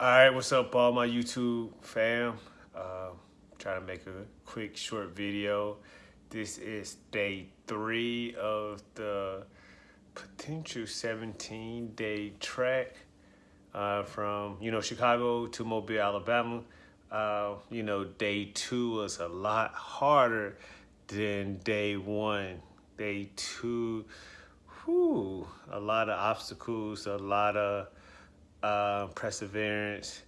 All right, what's up, all my YouTube fam? Uh, trying to make a quick, short video. This is day three of the potential 17-day trek uh, from, you know, Chicago to Mobile, Alabama. Uh, you know, day two was a lot harder than day one. Day two, whew, a lot of obstacles, a lot of uh, perseverance,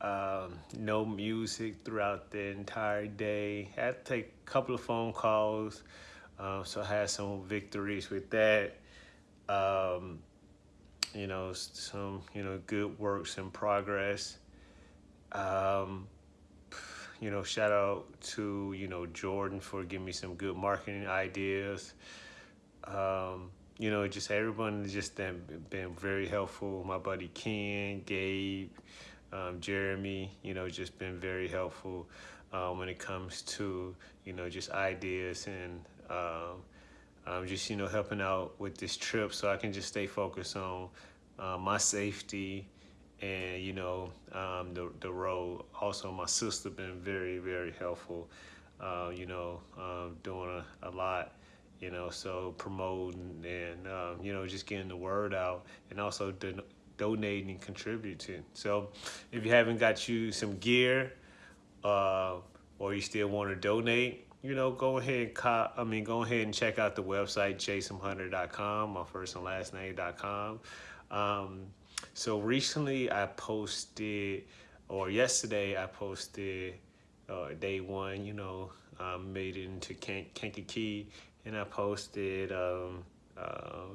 um, no music throughout the entire day. I Had to take a couple of phone calls, um, so I had some victories with that. Um, you know, some you know good works in progress. Um, you know, shout out to you know Jordan for giving me some good marketing ideas. Um, you know, just everyone just been, been very helpful. My buddy Ken, Gabe, um, Jeremy, you know, just been very helpful um, when it comes to, you know, just ideas and um, just, you know, helping out with this trip so I can just stay focused on uh, my safety and, you know, um, the, the road. Also, my sister been very, very helpful, uh, you know, um, doing a, a lot you know, so promoting and, um, you know, just getting the word out and also don donating and contributing. So if you haven't got you some gear uh, or you still want to donate, you know, go ahead and cop, I mean, go ahead and check out the website, jaysumhunter.com, my first and last name.com. Um, so recently I posted, or yesterday I posted uh, day one, you know, um, made it into Kankakee and I posted, um, uh,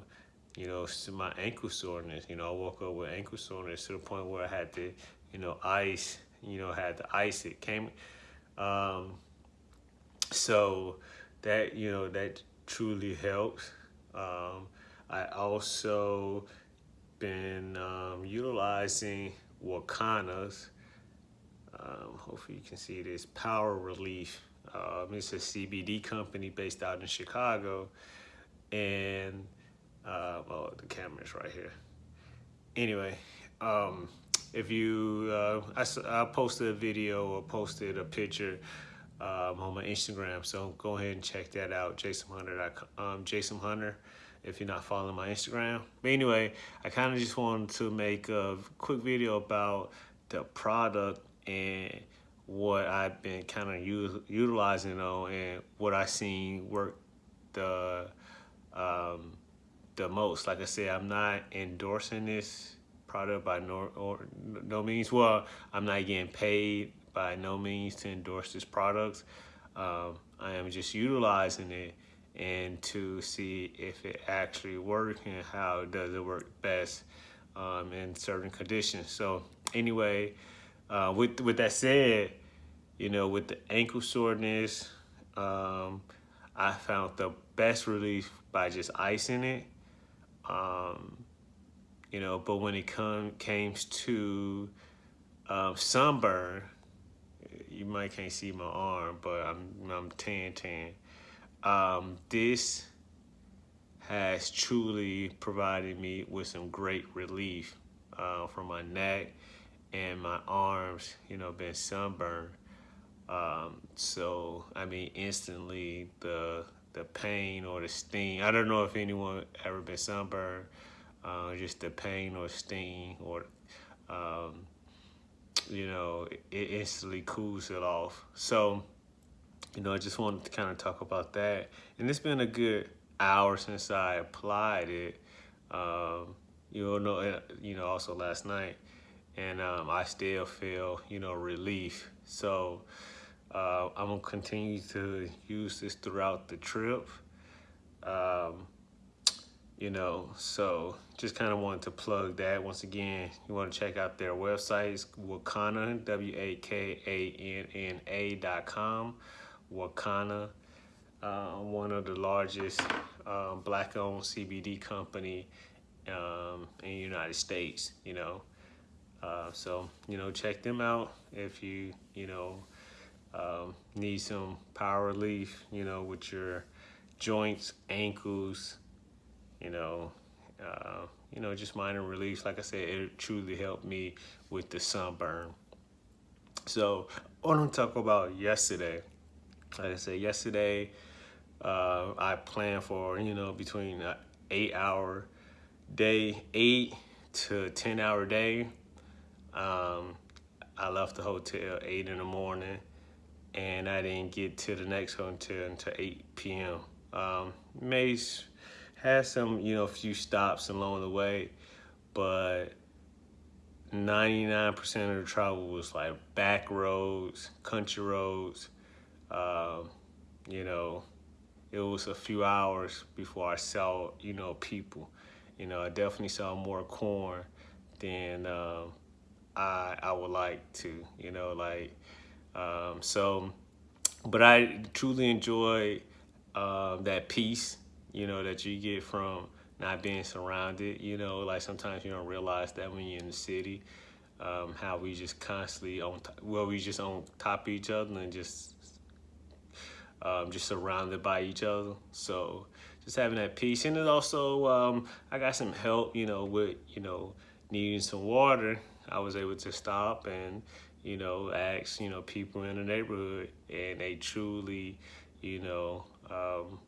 you know, my ankle soreness. You know, I woke up with ankle soreness to the point where I had to, you know, ice. You know, had to ice it. Came, um, so that you know that truly helps. Um, I also been um, utilizing Wakanna's. Um, hopefully you can see this power relief um, it's a CBD company based out in Chicago. And, uh, oh, the camera's right here. Anyway, um, if you, uh, I, I posted a video or posted a picture um, on my Instagram. So go ahead and check that out, Jaysum Hunter. Um, Jaysum Hunter, if you're not following my Instagram. But anyway, I kind of just wanted to make a quick video about the product and what I've been kind of utilizing on and what I seen work the um, the most. Like I said, I'm not endorsing this product by no or no means. Well, I'm not getting paid by no means to endorse this product. Um, I am just utilizing it and to see if it actually works and how does it work best um, in certain conditions. So anyway, uh, with with that said, you know, with the ankle soreness, um, I found the best relief by just icing it. Um, you know, but when it come came to um, sunburn, you might can't see my arm, but I'm I'm tan tan. Um, this has truly provided me with some great relief uh, from my neck and my arms, you know, been sunburned. Um, so, I mean, instantly the the pain or the sting. I don't know if anyone ever been sunburned. Uh, just the pain or sting or, um, you know, it instantly cools it off. So, you know, I just wanted to kind of talk about that. And it's been a good hour since I applied it. Um, you know, you know, also last night, and um, I still feel, you know, relief. So, uh, I'm gonna continue to use this throughout the trip. Um, you know, so just kind of wanted to plug that. Once again, you want to check out their websites, Wakanna, W-A-K-A-N-N-A dot com. Wakanna, uh, one of the largest um, black-owned CBD company um, in the United States, you know. Uh, so, you know, check them out if you, you know, um, need some power relief, you know, with your joints, ankles, you know, uh, you know, just minor relief. Like I said, it truly helped me with the sunburn. So I want to talk about yesterday. Like I said, yesterday uh, I planned for, you know, between an eight hour day, eight to 10 hour day. Um, I left the hotel eight in the morning and I didn't get to the next hotel until 8 p.m. Um, Mace had some, you know, a few stops along the way, but 99% of the travel was like back roads, country roads. Um, you know, it was a few hours before I saw, you know, people. You know, I definitely saw more corn than um, I I would like to. You know, like um, so. But I truly enjoy uh, that peace. You know, that you get from not being surrounded. You know, like sometimes you don't realize that when you're in the city, um, how we just constantly on well, we just on top of each other and just um, just surrounded by each other. So just having that peace, and then also um, I got some help. You know, with you know needing some water, I was able to stop and you know ask you know people in the neighborhood, and they truly, you know, um,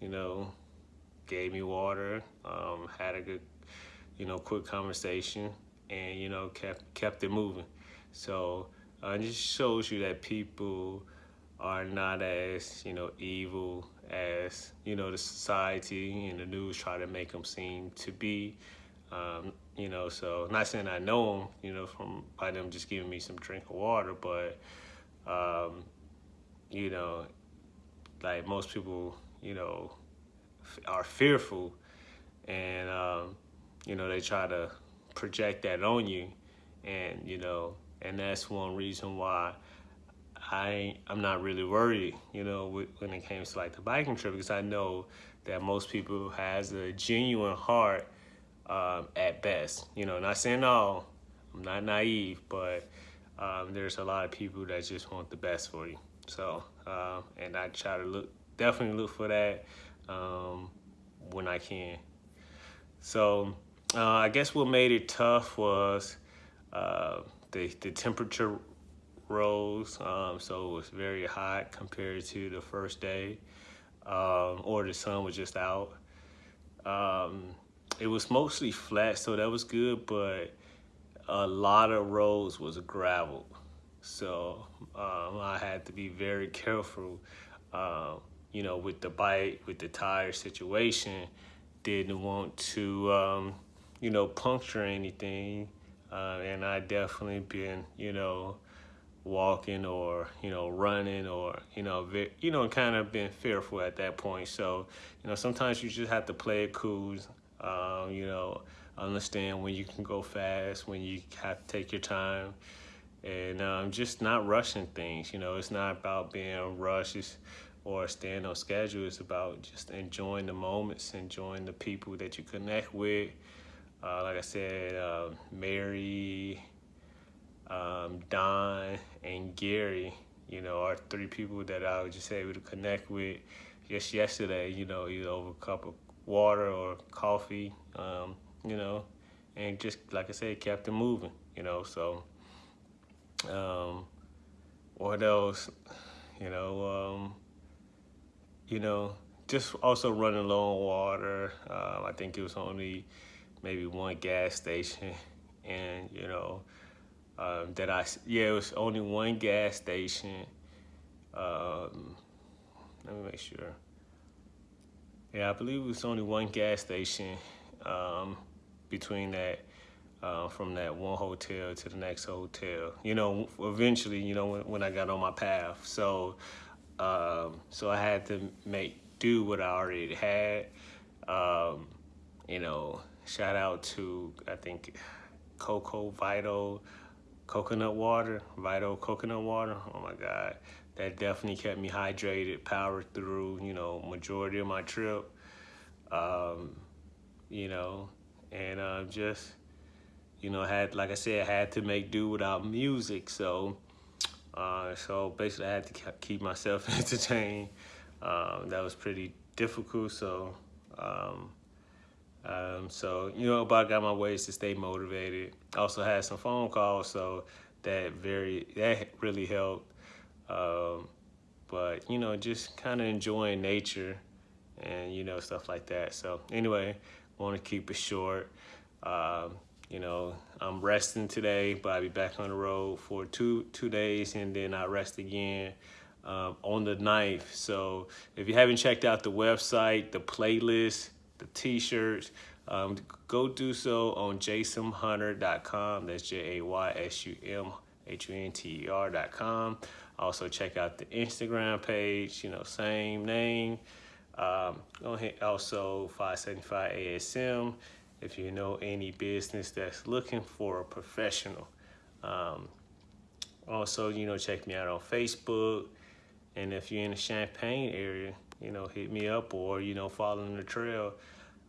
you know gave me water, um, had a good, you know, quick conversation, and you know, kept kept it moving. So uh, it just shows you that people are not as you know evil as you know the society and the news try to make them seem to be. Um, you know, so not saying I know them, you know, from by them just giving me some drink of water, but um, you know, like most people, you know, are fearful and um, you know they try to project that on you and you know and that's one reason why I I'm not really worried you know when it comes to like the biking trip because I know that most people has a genuine heart um, at best you know not saying no I'm not naive but um, there's a lot of people that just want the best for you so uh, and I try to look definitely look for that um, when I can. So uh, I guess what made it tough was uh, the, the temperature rose. Um, so it was very hot compared to the first day um, or the sun was just out. Um, it was mostly flat, so that was good, but a lot of roads was gravel. So um, I had to be very careful uh, you know, with the bike, with the tire situation, didn't want to, um, you know, puncture anything. Uh, and I definitely been, you know, walking or, you know, running or, you know, you know, kind of been fearful at that point. So, you know, sometimes you just have to play it cool, um, you know, understand when you can go fast, when you have to take your time and um, just not rushing things. You know, it's not about being rushed. Or staying on schedule. It's about just enjoying the moments, enjoying the people that you connect with. Uh, like I said, uh, Mary, um, Don, and Gary, you know, are three people that I was just able to connect with just yesterday, you know, over a cup of water or coffee, um, you know, and just, like I said, kept it moving, you know, so, um, what else, you know, um, you know, just also running low on water. Um, I think it was only maybe one gas station, and you know, um, that I yeah, it was only one gas station. Um, let me make sure. Yeah, I believe it was only one gas station um, between that. Uh, from that one hotel to the next hotel, you know, eventually, you know, when, when I got on my path. So, um, so I had to make do what I already had. Um, you know, shout out to, I think, Coco Vital coconut water, Vital coconut water. Oh my God. That definitely kept me hydrated, powered through, you know, majority of my trip. Um, you know, and uh, just, you know, had, like I said, I had to make do without music. So, uh, so basically, I had to keep myself entertained. Um, that was pretty difficult. So, um, Um, so, you know, but I got my ways to stay motivated. Also had some phone calls, so that very, that really helped. Um, but, you know, just kind of enjoying nature and, you know, stuff like that. So anyway, want to keep it short. Um, you know, I'm resting today, but I'll be back on the road for two two days, and then I rest again um, on the 9th. So if you haven't checked out the website, the playlist, the t-shirts, um, go do so on jaysumhunter.com. That's J-A-Y-S-U-M-H-U-N-T-E-R.com. Also check out the Instagram page, you know, same name. Um, go ahead, also 575 ASM if you know any business that's looking for a professional. Um, also, you know, check me out on Facebook. And if you're in the Champaign area, you know, hit me up or, you know, following the trail,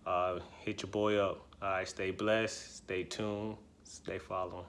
uh, hit your boy up. All right, stay blessed, stay tuned, stay following.